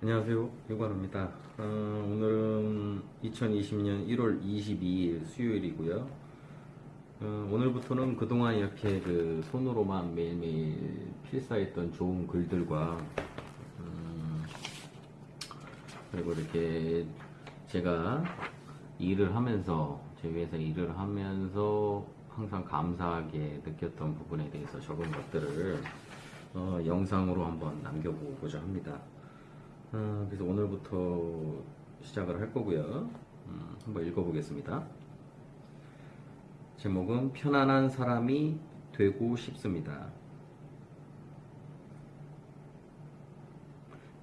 안녕하세요. 유관입니다. 어, 오늘은 2020년 1월 22일 수요일이고요. 어, 오늘부터는 그동안 이렇게 그 손으로만 매일매일 필사했던 좋은 글들과 음, 그리고 이렇게 제가 일을 하면서 제 회사 일을 하면서 항상 감사하게 느꼈던 부분에 대해서 적은 것들을 어, 영상으로 한번 남겨보고자 합니다. 어, 그래서 오늘부터 시작을 할 거고요. 음, 한번 읽어보겠습니다. 제목은 편안한 사람이 되고 싶습니다.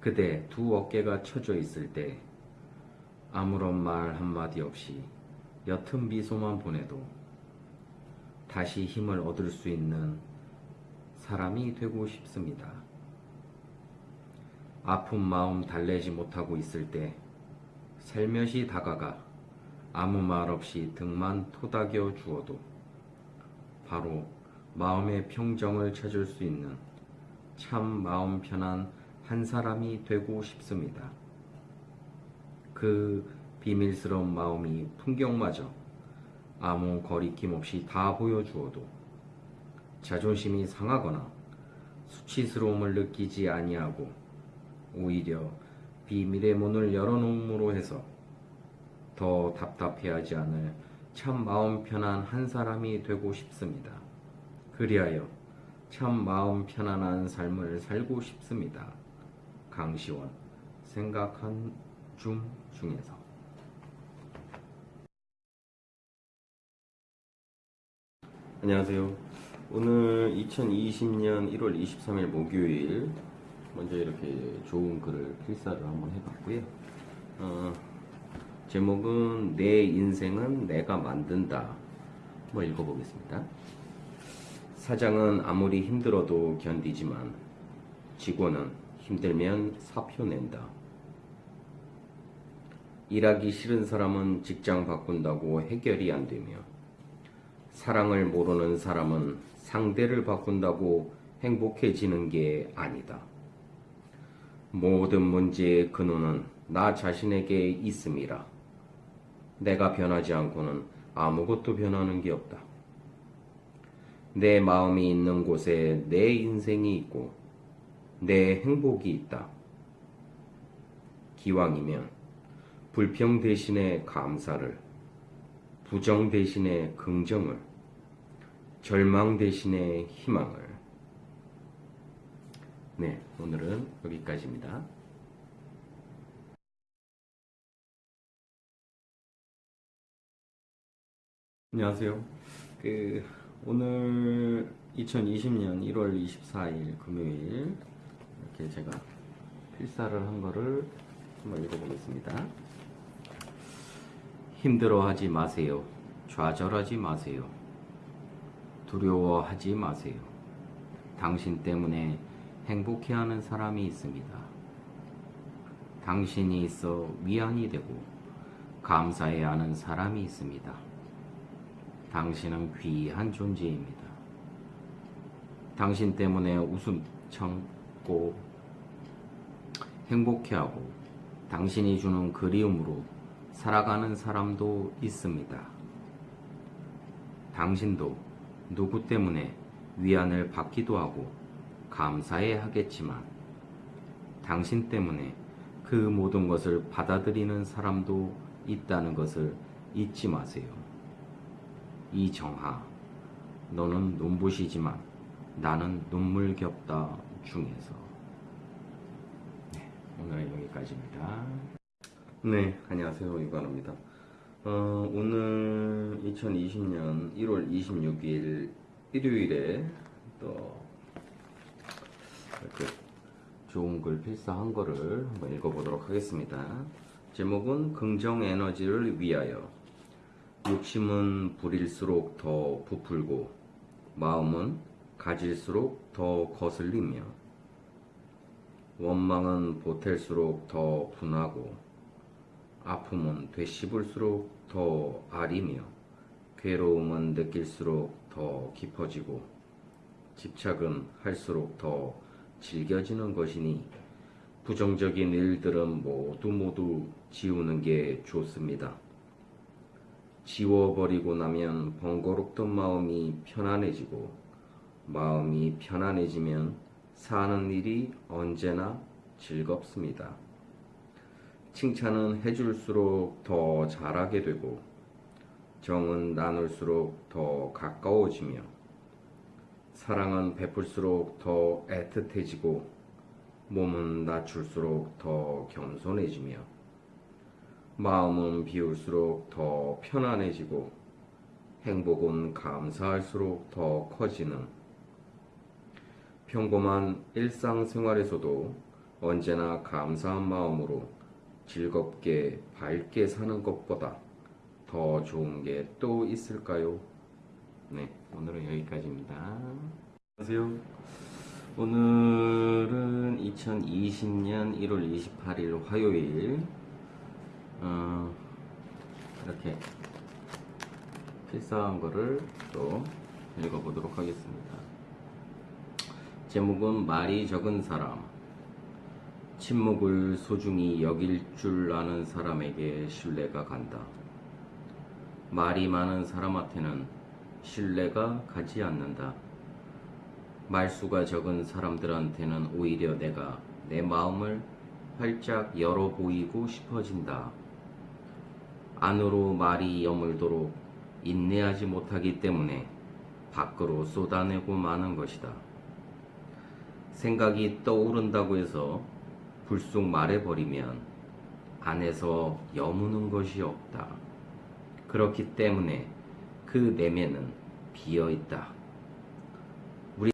그대 두 어깨가 처져 있을 때 아무런 말 한마디 없이 옅은 미소만 보내도 다시 힘을 얻을 수 있는 사람이 되고 싶습니다. 아픈 마음 달래지 못하고 있을 때 살며시 다가가 아무 말 없이 등만 토닥여 주어도 바로 마음의 평정을 찾을 수 있는 참 마음 편한 한 사람이 되고 싶습니다. 그 비밀스러운 마음이 풍경마저 아무 거리낌 없이 다 보여주어도 자존심이 상하거나 수치스러움을 느끼지 아니하고 오히려 비밀의 문을 열어놓음으로 해서 더 답답해하지 않을 참 마음 편한 한 사람이 되고 싶습니다. 그리하여 참 마음 편안한 삶을 살고 싶습니다. 강시원 생각한 중 중에서 안녕하세요. 오늘 2020년 1월 23일 목요일 먼저 이렇게 좋은 글을 필사를 한번 해봤고요. 어, 제목은 내 인생은 내가 만든다. 한번 읽어보겠습니다. 사장은 아무리 힘들어도 견디지만 직원은 힘들면 사표 낸다. 일하기 싫은 사람은 직장 바꾼다고 해결이 안 되며 사랑을 모르는 사람은 상대를 바꾼다고 행복해지는 게 아니다. 모든 문제의 근원은 나 자신에게 있음이라. 내가 변하지 않고는 아무것도 변하는 게 없다. 내 마음이 있는 곳에 내 인생이 있고 내 행복이 있다. 기왕이면 불평 대신에 감사를, 부정 대신에 긍정을, 절망 대신에 희망을. 네, 오늘은 여기까지입니다. 안녕하세요. 그 오늘 2020년 1월 24일 금요일 이렇게 제가 필사를 한 거를 한번 읽어보겠습니다. 힘들어하지 마세요. 좌절하지 마세요. 두려워하지 마세요. 당신 때문에 행복해하는 사람이 있습니다. 당신이 있어 위안이 되고 감사해야 하는 사람이 있습니다. 당신은 귀한 존재입니다. 당신 때문에 웃음 참고 행복해하고 당신이 주는 그리움으로 살아가는 사람도 있습니다. 당신도 누구 때문에 위안을 받기도 하고 감사해 하겠지만 당신 때문에 그 모든 것을 받아들이는 사람도 있다는 것을 잊지 마세요. 이정하, 너는 눈부시지만 나는 눈물겹다 중에서. 네, 오늘은 여기까지입니다. 네, 안녕하세요. 이관호입니다. 어, 오늘 2020년 1월 26일 일요일에 또 이렇게 좋은 글 필사한 거를 한번 읽어보도록 하겠습니다. 제목은 긍정 에너지를 위하여 욕심은 부릴수록 더 부풀고 마음은 가질수록 더 거슬리며 원망은 보탤수록 더 분하고 아픔은 되씹을수록 더 아리며 괴로움은 느낄수록 더 깊어지고 집착은 할수록 더 질겨지는 것이니 부정적인 일들은 모두 모두 지우는 게 좋습니다. 지워버리고 나면 번거롭던 마음이 편안해지고 마음이 편안해지면 사는 일이 언제나 즐겁습니다. 칭찬은 해줄수록 더 잘하게 되고 정은 나눌수록 더 가까워지며 사랑은 베풀수록 더 애틋해지고 몸은 낮출수록 더 겸손해지며 마음은 비울수록 더 편안해지고 행복은 감사할수록 더 커지는 평범한 일상생활에서도 언제나 감사한 마음으로 즐겁게 밝게 사는 것보다 더 좋은 게 또 있을까요? 네, 오늘은 여기까지입니다. 안녕하세요. 오늘은 2020년 1월 28일 화요일 어, 이렇게 필사한 거를 또 읽어보도록 하겠습니다. 제목은 말이 적은 사람 침묵을 소중히 여길 줄 아는 사람에게 신뢰가 간다. 말이 많은 사람한테는 신뢰가 가지 않는다. 말수가 적은 사람들한테는 오히려 내가 내 마음을 활짝 열어 보이고 싶어진다. 안으로 말이 여물도록 인내하지 못하기 때문에 밖으로 쏟아내고 마는 것이다. 생각이 떠오른다고 해서 불쑥 말해버리면 안에서 여무는 것이 없다. 그렇기 때문에 그 내면은 비어 있다. 우리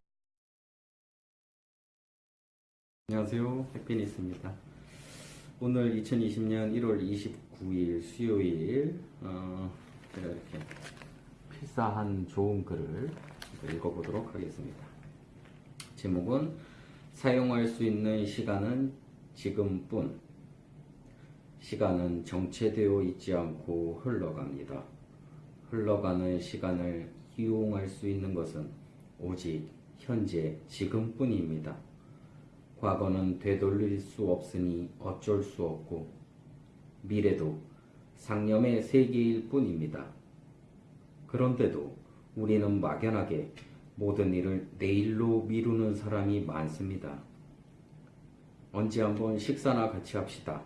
안녕하세요. 해피니스입니다. 오늘 2020년 1월 29일 수요일 어, 제가 이렇게 필사한 좋은 글을 읽어보도록 하겠습니다. 제목은 사용할 수 있는 시간은 지금뿐. 시간은 정체되어 있지 않고 흘러갑니다. 흘러가는 시간을 이용할 수 있는 것은 오직 현재 지금뿐입니다. 과거는 되돌릴 수 없으니 어쩔 수 없고 미래도 상념의 세계일 뿐입니다. 그런데도 우리는 막연하게 모든 일을 내일로 미루는 사람이 많습니다. 언제 한번 식사나 같이 합시다.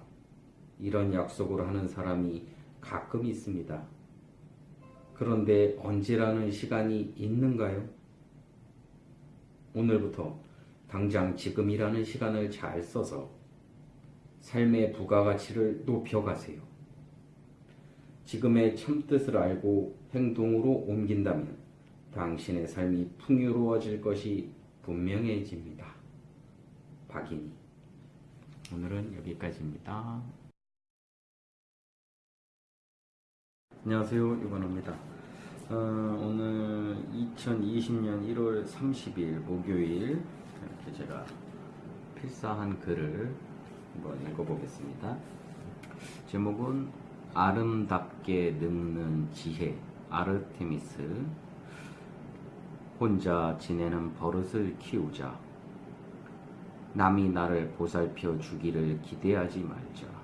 이런 약속을 하는 사람이 가끔 있습니다. 그런데 언제라는 시간이 있는가요? 오늘부터 당장 지금이라는 시간을 잘 써서 삶의 부가가치를 높여가세요. 지금의 참뜻을 알고 행동으로 옮긴다면 당신의 삶이 풍요로워질 것이 분명해집니다. 박인희 오늘은 여기까지입니다. 안녕하세요. 유건호입니다. 어, 오늘 2020년 1월 30일 목요일 이렇게 제가 필사한 글을 한번 읽어보겠습니다. 제목은 아름답게 늙는 지혜 아르테미스 혼자 지내는 버릇을 키우자 남이 나를 보살펴 주기를 기대하지 말자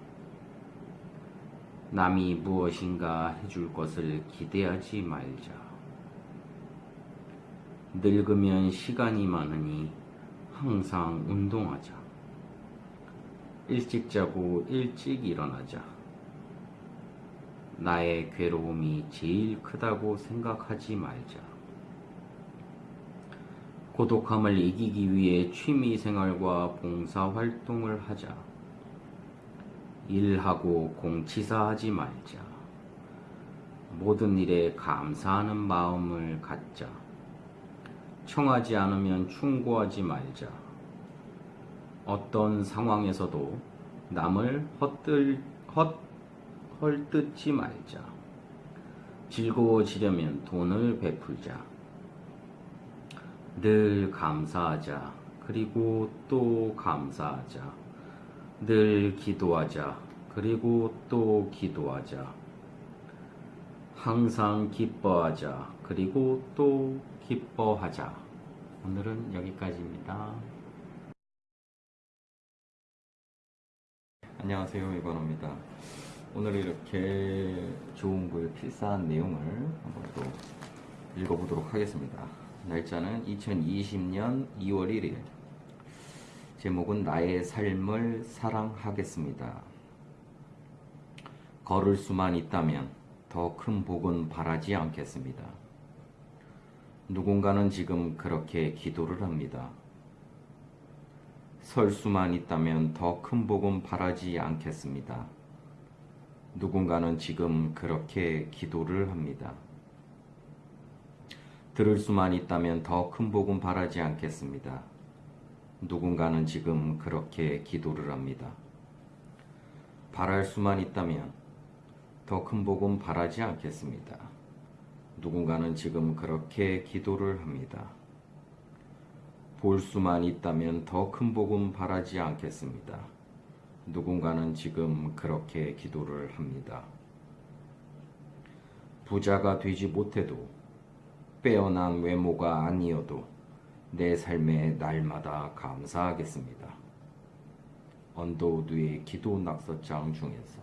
남이 무엇인가 해줄 것을 기대하지 말자. 늙으면 시간이 많으니 항상 운동하자. 일찍 자고 일찍 일어나자. 나의 괴로움이 제일 크다고 생각하지 말자. 고독함을 이기기 위해 취미 생활과 봉사 활동을 하자. 일하고 공치사하지 말자. 모든 일에 감사하는 마음을 갖자. 청하지 않으면 충고하지 말자. 어떤 상황에서도 남을 헛들, 헛, 헐뜯지 말자. 즐거워지려면 돈을 베풀자. 늘 감사하자. 그리고 또 감사하자. 늘 기도하자. 그리고 또 기도하자. 항상 기뻐하자. 그리고 또 기뻐하자. 오늘은 여기까지입니다. 안녕하세요. 이건호입니다. 오늘 이렇게 좋은 글 필사한 내용을 한번 또 읽어보도록 하겠습니다. 날짜는 2020년 2월 1일. 제목은 나의 삶을 사랑하겠습니다. 걸을 수만 있다면 더 큰 복은 바라지 않겠습니다. 누군가는 지금 그렇게 기도를 합니다. 설 수만 있다면 더 큰 복은 바라지 않겠습니다. 누군가는 지금 그렇게 기도를 합니다. 들을 수만 있다면 더 큰 복은 바라지 않겠습니다. 누군가는 지금 그렇게 기도를 합니다. 바랄 수만 있다면 더 큰 복은 바라지 않겠습니다. 누군가는 지금 그렇게 기도를 합니다. 볼 수만 있다면 더 큰 복은 바라지 않겠습니다. 누군가는 지금 그렇게 기도를 합니다. 부자가 되지 못해도 빼어난 외모가 아니어도 내 삶에 날마다 감사하겠습니다. 언더우드의 기도 낙서장 중에서